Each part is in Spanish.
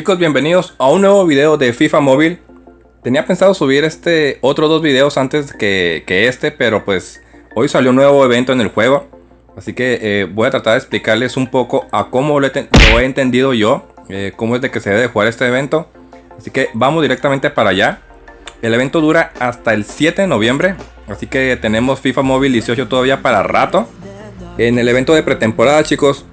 Chicos, bienvenidos a un nuevo video de FIFA Móvil. Tenía pensado subir este otros dos videos antes que, este, pero pues hoy salió un nuevo evento en el juego. Así que eh, voy a tratar de explicarles un poco a cómo lo he, entendido yo, eh, cómo es de que se debe jugar este evento. Así que vamos directamente para allá. El evento dura hasta el 7 de noviembre, así que tenemos FIFA Móvil 18 todavía para rato. En el evento de pretemporada, chicos,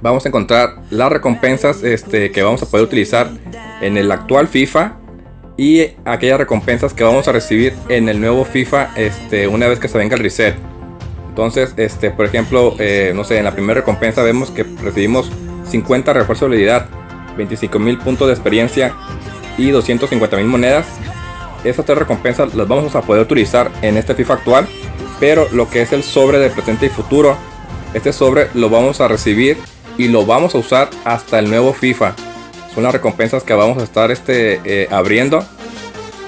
vamos a encontrar las recompensas este, que vamos a poder utilizar en el actual FIFA y aquellas recompensas que vamos a recibir en el nuevo FIFA este, una vez que se venga el reset. Entonces, este, por ejemplo, eh, no sé, en la primera recompensa vemos que recibimos 50 refuerzos de habilidad, 25 mil puntos de experiencia y 250 mil monedas. Esas tres recompensas las vamos a poder utilizar en este FIFA actual, pero lo que es el sobre de presente y futuro, este sobre lo vamos a recibir y lo vamos a usar hasta el nuevo FIFA. Son las recompensas que vamos a estar este, eh, abriendo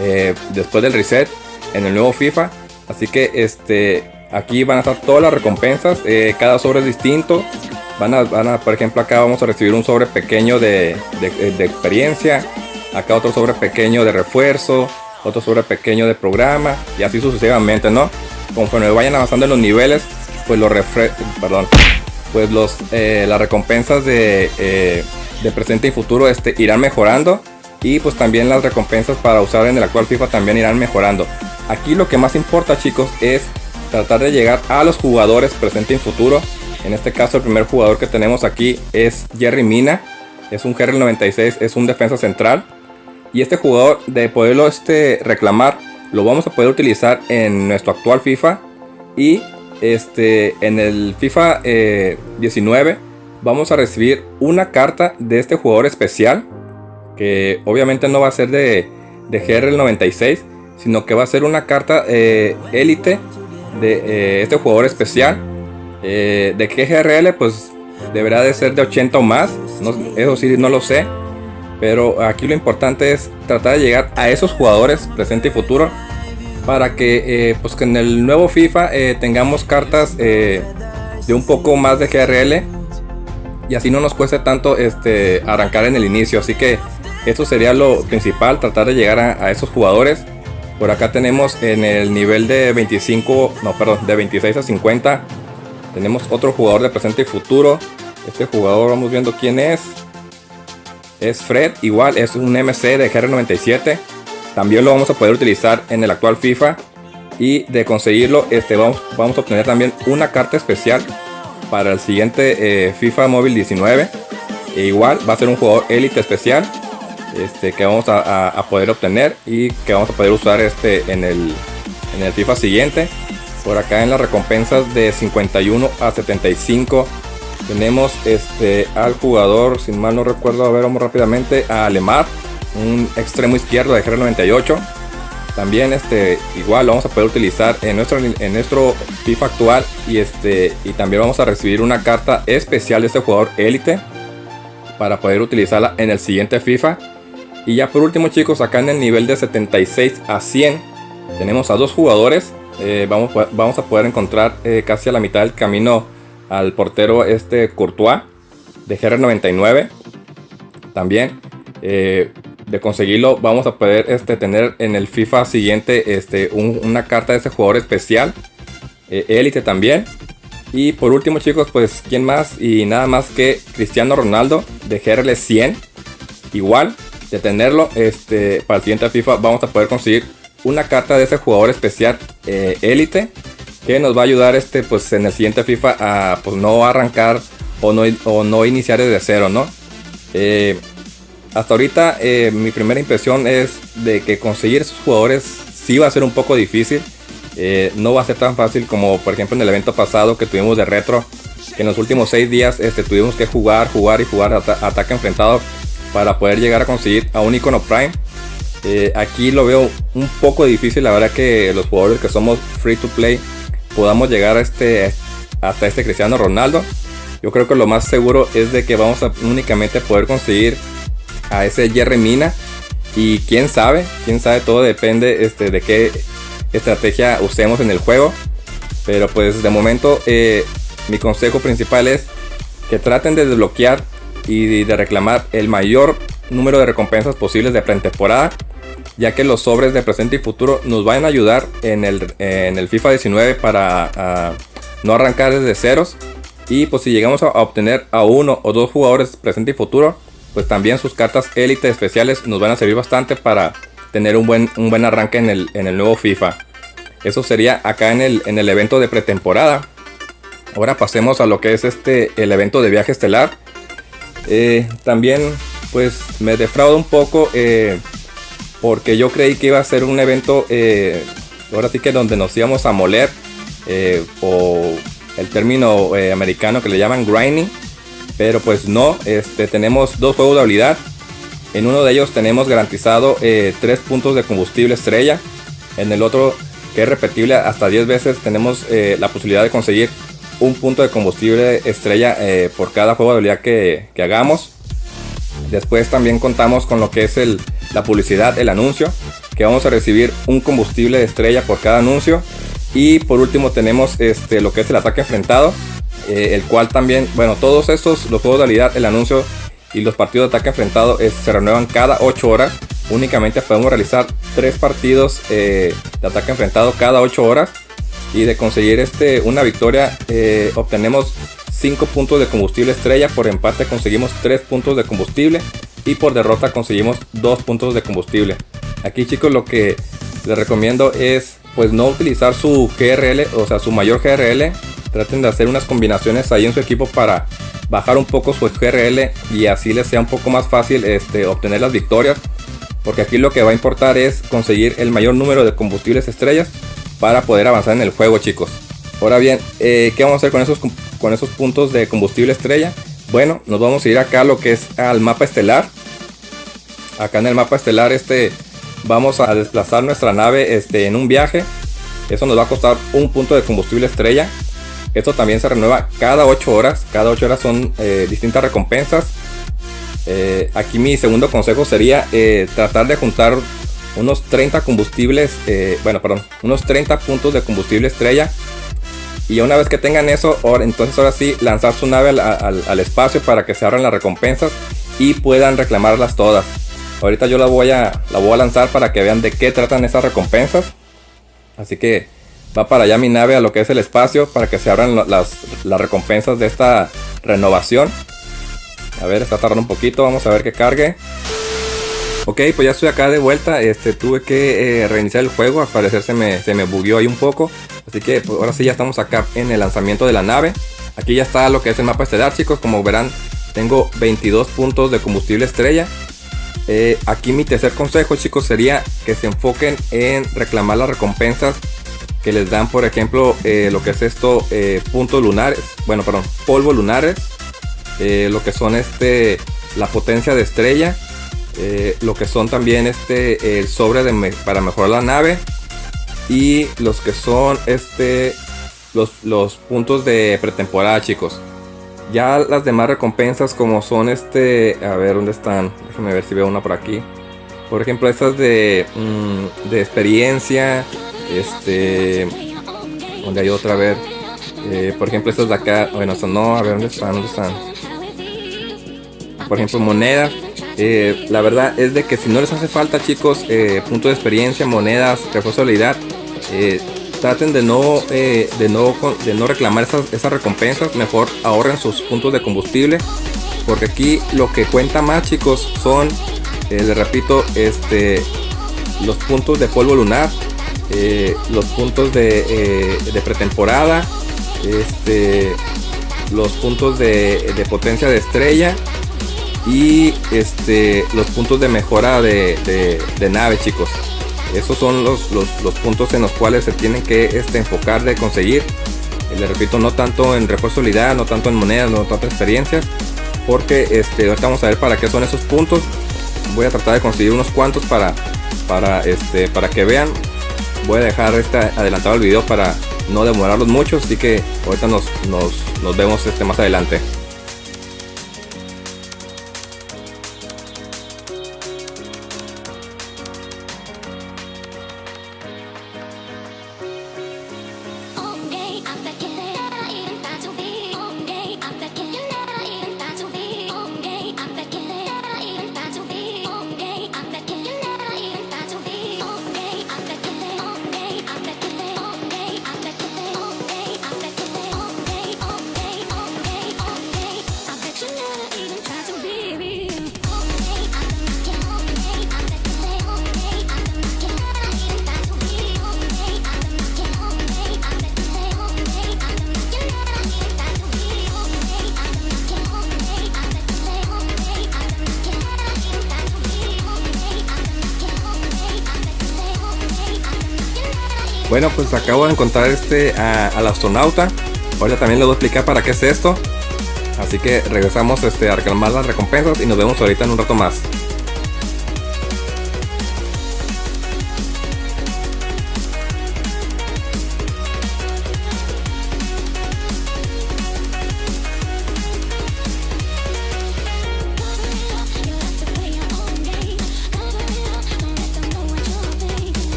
eh, después del reset en el nuevo FIFA. Así que este, aquí van a estar todas las recompensas. Eh, cada sobre es distinto. Van a, van a, por ejemplo, acá vamos a recibir un sobre pequeño de, de, experiencia. Acá otro sobre pequeño de refuerzo. Otro sobre pequeño de programa. Y así sucesivamente, ¿no? Conforme vayan avanzando en los niveles, pues los perdón, pues los, eh, las recompensas de, eh, de, presente y futuro este, irán mejorando y pues también las recompensas para usar en el actual FIFA también irán mejorando. Aquí lo que más importa chicos es tratar de llegar a los jugadores presente y futuro. En este caso el primer jugador que tenemos aquí es Jerry Mina. Es un GR96, es un defensa central. Y este jugador de poderlo este, reclamar lo vamos a poder utilizar en nuestro actual FIFA. Y este, en el FIFA 19 eh, vamos a recibir una carta de este jugador especial. Que obviamente no va a ser de, de GR96, sino que va a ser una carta élite eh, de eh, este jugador especial. de GRL pues deberá de ser de 80 o más. eso sí no lo sé. Pero aquí lo importante es tratar de llegar a esos jugadores presente y futuro para que, eh, pues que en el nuevo FIFA eh, tengamos cartas eh, de un poco más de GRL y así no nos cueste tanto este, arrancar en el inicio. Así que esto sería lo principal, tratar de llegar a, esos jugadores. Por acá tenemos en el nivel de 25, no, perdón, de 26 a 50. Tenemos otro jugador de presente y futuro. Este jugador, vamos viendo quién es. Es Fred, igual, es un MC de GR97. También lo vamos a poder utilizar en el actual FIFA. Y de conseguirlo, este, vamos, a obtener también una carta especial para el siguiente eh, FIFA Móvil 19. E igual va a ser un jugador élite especial este, que vamos a, poder obtener y que vamos a poder usar este en el, en el FIFA siguiente. Por acá en las recompensas de 51 a 75 tenemos este al jugador, sin mal no recuerdo, a ver, vamos rápidamente, a Alemar un extremo izquierdo de GR98 también este igual lo vamos a poder utilizar en nuestro en nuestro FIFA actual y este y también vamos a recibir una carta especial de este jugador élite para poder utilizarla en el siguiente FIFA. Y ya por último chicos acá en el nivel de 76 a 100 tenemos a dos jugadores. Eh, vamos, vamos a poder encontrar eh, casi a la mitad del camino al portero este Courtois de GR99 también eh, de conseguirlo vamos a poder este, tener en el FIFA siguiente este, una carta de ese jugador especial. Élite eh, también. Y por último chicos, pues quién más y nada más que Cristiano Ronaldo de GRL 100. Igual de tenerlo este, para el siguiente FIFA vamos a poder conseguir una carta de ese jugador especial élite eh, que nos va a ayudar este, pues, en el siguiente FIFA a pues, no arrancar o no, o no iniciar desde cero, ¿no? Eh, hasta ahorita eh, mi primera impresión es de que conseguir esos jugadores sí va a ser un poco difícil. Eh, no va a ser tan fácil como por ejemplo en el evento pasado que tuvimos de retro. Que en los últimos 6 días este, tuvimos que jugar, jugar y jugar ataque enfrentado para poder llegar a conseguir a un icono prime. Eh, aquí lo veo un poco difícil, la verdad que los jugadores que somos free to play podamos llegar a este, hasta este Cristiano Ronaldo. Yo creo que lo más seguro es de que vamos a únicamente poder conseguir a ese Jerry Mina. Y quién sabe, quién sabe, todo depende este, de qué estrategia usemos en el juego. Pero pues de momento eh, mi consejo principal es que traten de desbloquear y de reclamar el mayor número de recompensas posibles de pretemporada, ya que los sobres de presente y futuro nos van a ayudar en el, en el FIFA 19 para ah, no arrancar desde ceros. Y pues si llegamos a obtener a uno o dos jugadores presente y futuro, pues también sus cartas élite especiales nos van a servir bastante para tener un buen, un buen arranque en el, en el nuevo FIFA. Eso sería acá en el, en el evento de pretemporada. Ahora pasemos a lo que es este el evento de viaje estelar. Eh, también pues me defrauda un poco eh, porque yo creí que iba a ser un evento eh, ahora sí que donde nos íbamos a moler o el término americano que le llaman grinding pero pues no este tenemos dos juegos de habilidad en uno de ellos tenemos garantizado 3 puntos de combustible estrella en el otro que es repetible hasta 10 veces tenemos la posibilidad de conseguir un punto de combustible estrella eh, por cada juego de habilidad que, hagamos. Después también contamos con lo que es el, la publicidad, el anuncio, que vamos a recibir un combustible de estrella por cada anuncio. Y por último tenemos este, lo que es el ataque enfrentado, eh, el cual también, bueno, todos estos, los juegos de habilidad, el anuncio y los partidos de ataque enfrentado se renuevan cada 8 horas. Únicamente podemos realizar 3 partidos eh, de ataque enfrentado cada 8 horas y de conseguir este, una victoria eh, obtenemos 5 puntos de combustible estrella, por empate conseguimos 3 puntos de combustible y por derrota conseguimos 2 puntos de combustible. Aquí chicos lo que les recomiendo es pues no utilizar su GRL, o sea su mayor GRL, traten de hacer unas combinaciones ahí en su equipo para bajar un poco su GRL y así les sea un poco más fácil este, obtener las victorias. Porque aquí lo que va a importar es conseguir el mayor número de combustibles estrellas para poder avanzar en el juego chicos. Ahora bien, eh, ¿qué vamos a hacer con esos, con esos puntos de combustible estrella? Bueno, nos vamos a ir acá a lo que es al mapa estelar. Acá en el mapa estelar este vamos a desplazar nuestra nave este, en un viaje. Eso nos va a costar un punto de combustible estrella. Esto también se renueva cada 8 horas. Cada 8 horas son eh, distintas recompensas. Eh, aquí mi segundo consejo sería tratar de juntar unos 30 combustibles, eh, bueno, perdón, unos 30 puntos de combustible estrella. Y una vez que tengan eso, entonces ahora sí lanzar su nave al, espacio para que se abran las recompensas y puedan reclamarlas todas. Ahorita yo la voy a, la voy a lanzar para que vean de qué tratan esas recompensas. Así que va para allá mi nave a lo que es el espacio para que se abran las, las recompensas de esta renovación. A ver, está tardando un poquito, vamos a ver que cargue. Ok, pues ya estoy acá de vuelta. Este, tuve que eh, reiniciar el juego. Al parecer se me, se me bugueó ahí un poco. Así que pues, ahora sí ya estamos acá en el lanzamiento de la nave. Aquí ya está lo que es el mapa estelar, chicos. Como verán, tengo 22 puntos de combustible estrella. Eh, aquí mi tercer consejo, chicos, sería que se enfoquen en reclamar las recompensas que les dan, por ejemplo, eh, lo que es esto, puntos lunares. Bueno, perdón, polvo lunares. lo que son este, la potencia de estrella eh, lo que son también este el sobre de para mejorar la nave y los que son este los, los puntos de pretemporada chicos ya las demás recompensas como son este a ver dónde están déjenme ver si veo una por aquí por ejemplo estas de, mm, de experiencia este donde hay otra a ver eh, por ejemplo estas de acá bueno son no a ver dónde están dónde están por ejemplo monedas eh, la verdad es de que si no les hace falta chicos eh, punto de experiencia, monedas, refuerzo eh, traten de no, de no, de no reclamar esas, esas recompensas, mejor ahorren sus puntos de combustible, porque aquí lo que cuenta más chicos son, les repito, este, los puntos de polvo lunar, los puntos de, de pretemporada, este, los puntos de, potencia de estrella y este los puntos de mejora de, nave chicos. Esos son los, los, puntos en los cuales se tienen que este, enfocar de conseguir. Les repito no tanto en refuerzo no tanto en monedas no tanto en experiencias porque este ahorita vamos a ver para qué son esos puntos. Voy a tratar de conseguir unos cuantos para para este para que vean voy a dejar este adelantado el video para no demorarlos mucho así que ahorita nos, nos, nos vemos este más adelante Bueno, pues acabo de encontrar este al astronauta. Ahora también le voy a explicar para qué es esto. Así que regresamos este, a reclamar las recompensas y nos vemos ahorita en un rato más.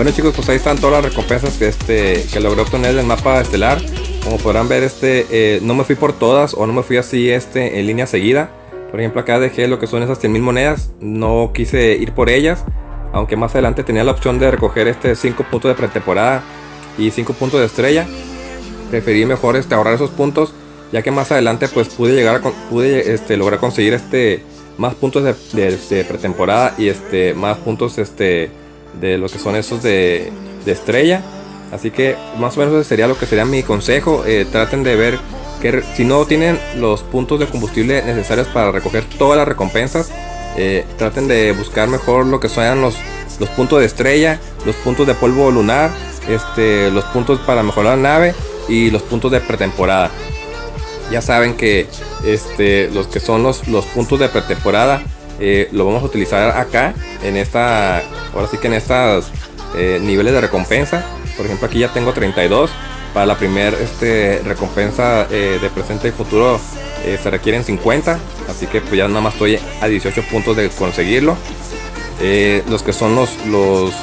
Bueno chicos, pues ahí están todas las recompensas que, este, que logré obtener del mapa estelar. Como podrán ver, este, eh, no me fui por todas o no me fui así este, en línea seguida. Por ejemplo, acá dejé lo que son esas 100.000 monedas. No quise ir por ellas. Aunque más adelante tenía la opción de recoger este 5 puntos de pretemporada y 5 puntos de estrella. Preferí mejor este, ahorrar esos puntos. Ya que más adelante pues pude llegar pude este, lograr conseguir este más puntos de, de pretemporada y este más puntos este de lo que son esos de, estrella. Así que más o menos sería lo que sería mi consejo. Eh, traten de ver que si no tienen los puntos de combustible necesarios para recoger todas las recompensas, eh, traten de buscar mejor lo que sean los, los puntos de estrella, los puntos de polvo lunar, este, los puntos para mejorar la nave y los puntos de pretemporada. Ya saben que este, los que son los, los puntos de pretemporada eh, lo vamos a utilizar acá en esta ahora sí que en estos eh, niveles de recompensa. Por ejemplo aquí ya tengo 32 para la primera este, recompensa eh, de presente y futuro se requieren 50 así que pues ya nada más estoy a 18 puntos de conseguirlo. Los que son los, los,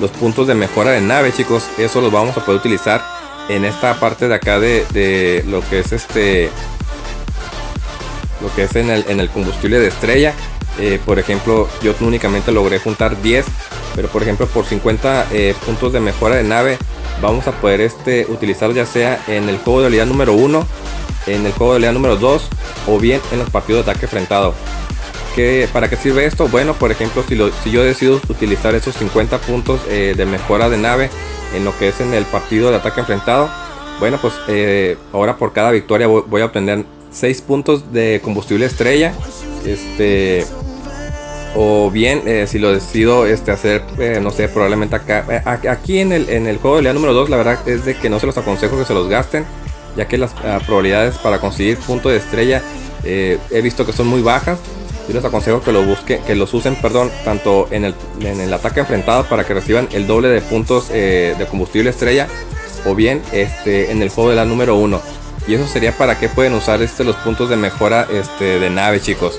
los puntos de mejora de nave chicos eso los vamos a poder utilizar en esta parte de acá de, de lo que es este lo que es en el, en el combustible de estrella eh, por ejemplo, yo únicamente logré juntar 10, pero por ejemplo por 50 eh, puntos de mejora de nave vamos a poder este, utilizar ya sea en el juego de habilidad número 1, en el juego de habilidad número 2 o bien en los partidos de ataque enfrentado. ¿Qué, ¿Para qué sirve esto? Bueno, por ejemplo, si, yo decido utilizar esos 50 puntos eh, de mejora de nave en lo que es en el partido de ataque enfrentado, bueno, pues ahora por cada victoria voy, voy a obtener 6 puntos de combustible estrella. Este, o bien eh, si lo decido este, hacer, eh, no sé, probablemente acá, eh, aquí en el, el juego de día número 2, la verdad es de que no se los aconsejo que se los gasten, ya que las ah, probabilidades para conseguir punto de estrella he visto que son muy bajas. Yo les aconsejo que los usen, perdón, tanto en el, en el ataque enfrentado para que reciban el doble de puntos de combustible estrella, o bien este, en el juego de la número 1. Y eso sería para que pueden usar este, los puntos de mejora este, de nave, chicos.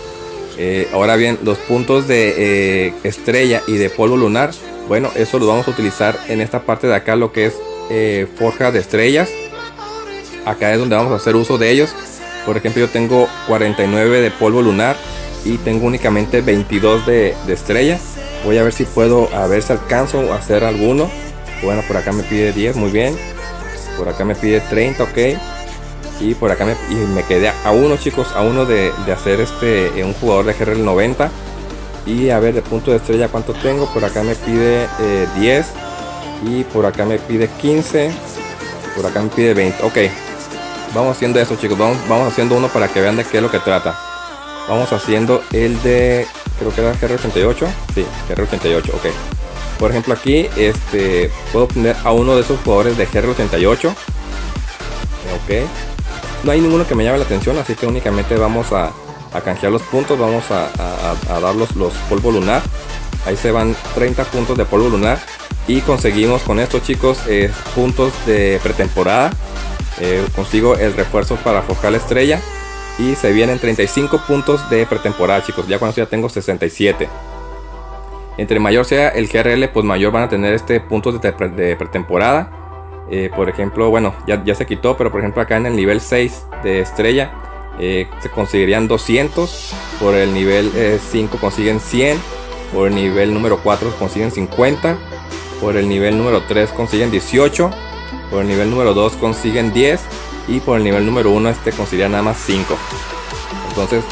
Eh, ahora bien, los puntos de eh, estrella y de polvo lunar, bueno, eso lo vamos a utilizar en esta parte de acá, lo que es eh, forja de estrellas. Acá es donde vamos a hacer uso de ellos. Por ejemplo, yo tengo 49 de polvo lunar y tengo únicamente 22 de, de estrellas. Voy a ver si puedo, a ver si alcanzo a hacer alguno. Bueno, por acá me pide 10, muy bien. Por acá me pide 30, ok y por acá me, me quedé a uno chicos a uno de, hacer este eh, un jugador de GRL 90 y a ver de punto de estrella cuánto tengo por acá me pide 10 eh, y por acá me pide 15 por acá me pide 20 ok. Vamos haciendo eso chicos. Vamos, vamos haciendo uno para que vean de qué es lo que trata. Vamos haciendo el de creo que era GR88 sí GR88 ok. Por ejemplo aquí este puedo poner a uno de esos jugadores de GR88 ok no hay ninguno que me llame la atención, así que únicamente vamos a, canjear los puntos, vamos a, dar los, polvo lunar. Ahí se van 30 puntos de polvo lunar y conseguimos con estos chicos eh, puntos de pretemporada. Eh, consigo el refuerzo para forjar la estrella y se vienen 35 puntos de pretemporada chicos, ya cuando ya tengo 67. Entre mayor sea el GRL, pues mayor van a tener este puntos de pretemporada eh, por ejemplo, bueno, ya, ya, se quitó, pero por ejemplo acá en el nivel 6 de estrella eh, se conseguirían 200. Por el nivel 5 eh, consiguen 100. Por el nivel número 4 consiguen 50. Por el nivel número 3 consiguen 18. Por el nivel número 2 consiguen 10. Y por el nivel número 1 este consigue nada más 5. Entonces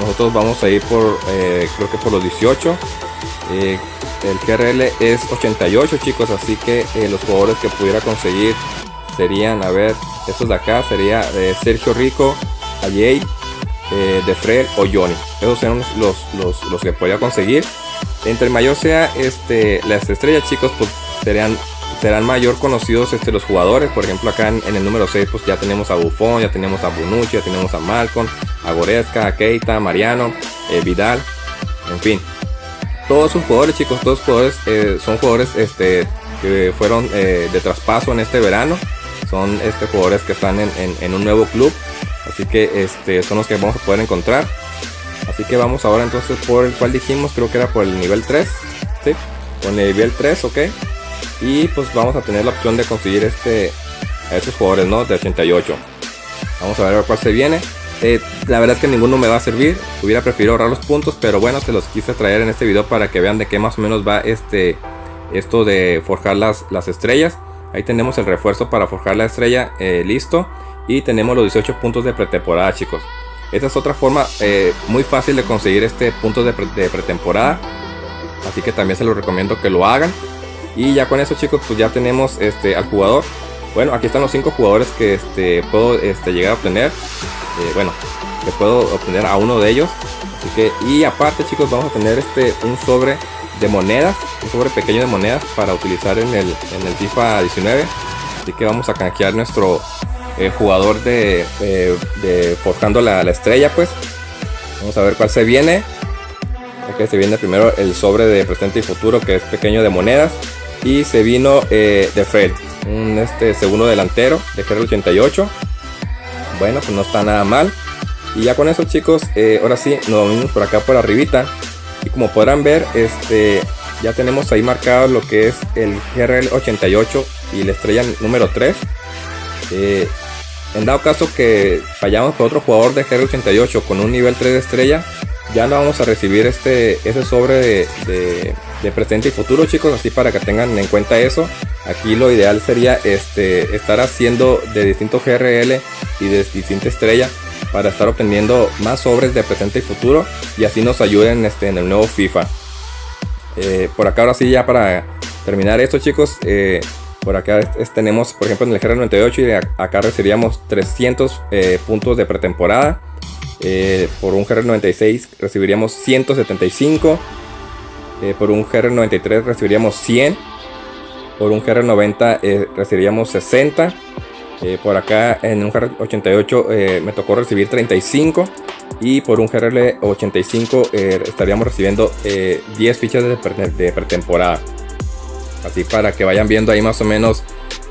nosotros vamos a ir por, creo que por los 18 el GRL es 88 chicos, así que eh, los jugadores que pudiera conseguir serían, a ver, estos de acá sería de Sergio Rico, Ayey, eh, de o Johnny. Esos son los, los, los, que podría conseguir. Entre mayor sea este, las estrellas, chicos, pues serían, serán mayor conocidos este, los jugadores. Por ejemplo, acá en, el número 6, pues ya tenemos a Buffon, ya tenemos a Bonucci, ya tenemos a Malcolm, a Goretzka, a Keita, Mariano, eh, Vidal, en fin. Todos sus jugadores, chicos, todos jugadores eh, son jugadores este, que fueron de traspaso en este verano. Son este, jugadores que están en, en un nuevo club Así que este, son los que vamos a poder encontrar. Así que vamos ahora entonces por el cual dijimos, creo que era por el nivel 3. ¿sí? Con el nivel 3, ok. Y pues vamos a tener la opción de conseguir este a estos jugadores, ¿no? De 88. Vamos a ver cuál se viene. Eh, la verdad es que ninguno me va a servir. Hubiera preferido ahorrar los puntos, pero bueno, se los quise traer en este video para que vean de qué más o menos va este esto de forjar las, las estrellas. Ahí tenemos el refuerzo para forjar la estrella, eh, listo. Y tenemos los 18 puntos de pretemporada chicos. Esta es otra forma eh, muy fácil de conseguir este puntos de, pretemporada. Así que también se los recomiendo que lo hagan. Y ya con eso chicos pues ya tenemos este al jugador bueno aquí están los cinco jugadores que este puedo este, llegar a obtener eh, bueno que puedo obtener a uno de ellos así que y aparte chicos vamos a tener este un sobre de monedas un sobre pequeño de monedas para utilizar en el, en el FIFA 19 así que vamos a canjear nuestro el jugador de, de, Forjando la, estrella, pues. Vamos a ver cuál se viene. Ok, se viene primero el sobre de presente y futuro, que es pequeño de monedas. Y se vino eh, de Fred, un este, segundo delantero de GR 88. Bueno, pues no está nada mal. Y ya con eso, chicos, eh, ahora sí, nos venimos por acá por arribita. Y como podrán ver, este, ya tenemos ahí marcado lo que es el GRL 88 y la estrella número 3. Eh, en dado caso que fallamos por otro jugador de GR88 con un nivel 3 de estrella, ya no vamos a recibir este ese sobre de, presente y futuro chicos, así para que tengan en cuenta eso. Aquí lo ideal sería este, estar haciendo de distintos GRL y de distinta estrella para estar obteniendo más sobres de presente y futuro y así nos ayuden este, en el nuevo FIFA. Eh, por acá ahora sí ya para terminar esto chicos, eh, por acá tenemos, por ejemplo, en el GR98 y acá recibiríamos 300 eh, puntos de pretemporada. Por un GR96 recibiríamos 175. Eh, por un GR93 recibiríamos 100. Por un GR90 recibiríamos 60. por acá en un GR88 me tocó recibir 35. Y por un GR85 estaríamos recibiendo 10 fichas de pretemporada. Así para que vayan viendo ahí más o menos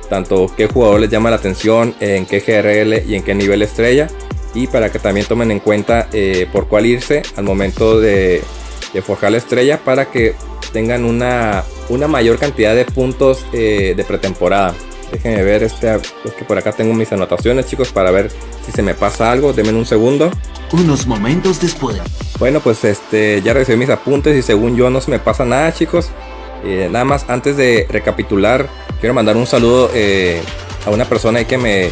tanto qué jugador les llama la atención, en qué GRL y en qué nivel estrella. Y para que también tomen en cuenta eh, por cuál irse al momento de, forjar la estrella para que tengan una, una mayor cantidad de puntos eh, de pretemporada. Déjenme ver, este, es que por acá tengo mis anotaciones chicos para ver si se me pasa algo. Denme un segundo. Unos momentos después. Bueno, pues este ya recibí mis apuntes y según yo no se me pasa nada chicos. Eh, nada más antes de recapitular, quiero mandar un saludo eh, a una persona que me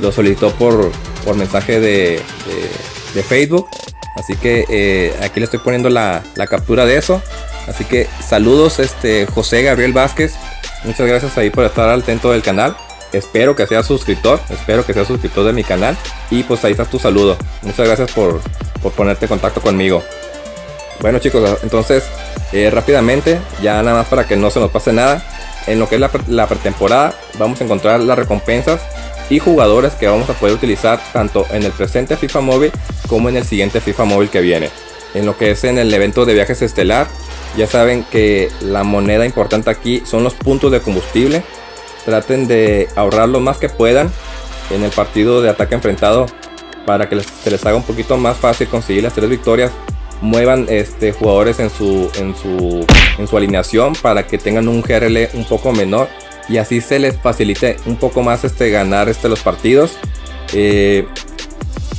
lo solicitó por, por mensaje de, Facebook. Así que eh, aquí le estoy poniendo la, captura de eso. Así que saludos este José Gabriel Vázquez. Muchas gracias ahí por estar al atento del canal. Espero que sea suscriptor. Espero que sea suscriptor de mi canal. Y pues ahí está tu saludo. Muchas gracias por, por ponerte en contacto conmigo. Bueno chicos, entonces eh, rápidamente, ya nada más para que no se nos pase nada. En lo que es la, pretemporada vamos a encontrar las recompensas y jugadores que vamos a poder utilizar tanto en el presente FIFA móvil como en el siguiente FIFA móvil que viene. En lo que es en el evento de viajes estelar, ya saben que la moneda importante aquí son los puntos de combustible. Traten de ahorrar lo más que puedan en el partido de ataque enfrentado para que se les haga un poquito más fácil conseguir las tres victorias muevan este, jugadores en su, en, su, en su alineación para que tengan un GRL un poco menor y así se les facilite un poco más este, ganar este, los partidos. Eh,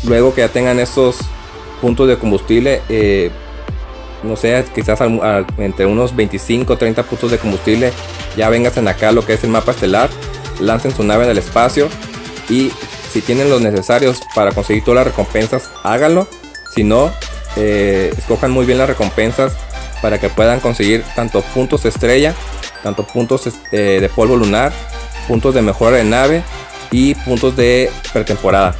luego que ya tengan esos puntos de combustible, eh, no sé, quizás entre unos 25 30 puntos de combustible, ya vengas en acá lo que es el mapa estelar, lancen su nave en el espacio y si tienen los necesarios para conseguir todas las recompensas, háganlo. Si no, eh, escojan muy bien las recompensas para que puedan conseguir tanto puntos estrella, tanto puntos eh, de polvo lunar, puntos de mejora de nave y puntos de pretemporada.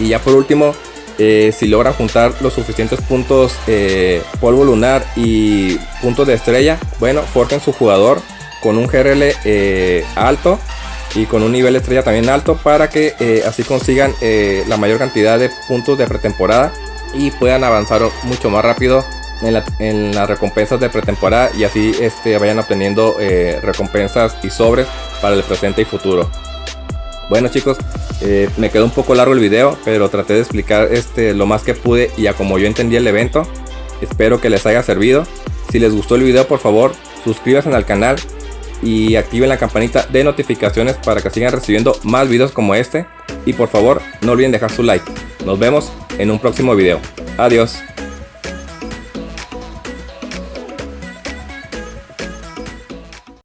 Y ya por último, eh, si logran juntar los suficientes puntos eh, polvo lunar y puntos de estrella, bueno, forjen su jugador con un GRL eh, alto y con un nivel estrella también alto para que así consigan la mayor cantidad de puntos de pretemporada y puedan avanzar mucho más rápido en, las recompensas de pretemporada y así este, vayan obteniendo recompensas y sobres para el presente y futuro. Bueno chicos, eh, me quedó un poco largo el video, pero traté de explicar este, lo más que pude y a como yo entendí el evento. Espero que les haya servido. Si les gustó el video, por favor, suscríbanse al canal y activen la campanita de notificaciones para que sigan recibiendo más videos como este. Y por favor, no olviden dejar su like. Nos vemos en un próximo video. Adiós.